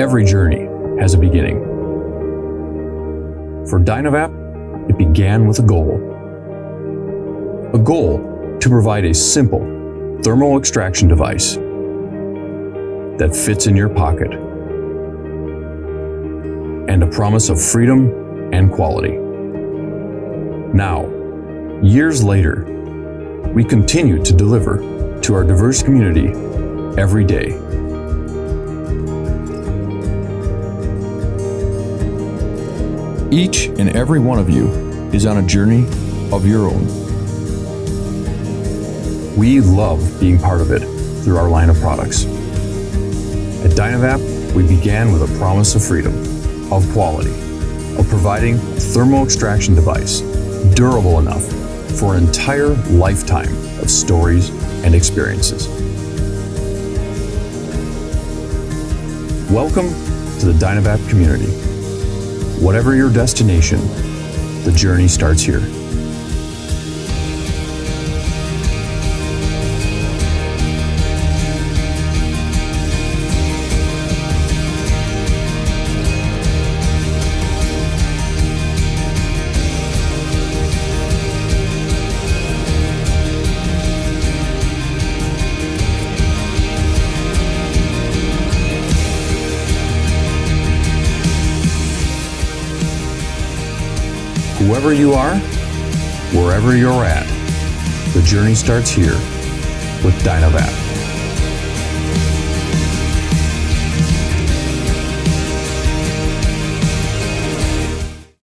Every journey has a beginning. For Dynavap, it began with a goal. A goal to provide a simple thermal extraction device that fits in your pocket and a promise of freedom and quality. Now, years later, we continue to deliver to our diverse community every day. Each and every one of you is on a journey of your own. We love being part of it through our line of products. At Dynavap, we began with a promise of freedom, of quality, of providing a thermal extraction device durable enough for an entire lifetime of stories and experiences. Welcome to the Dynavap community. Whatever your destination, the journey starts here. Whoever you are, wherever you're at, the journey starts here with Dynavap.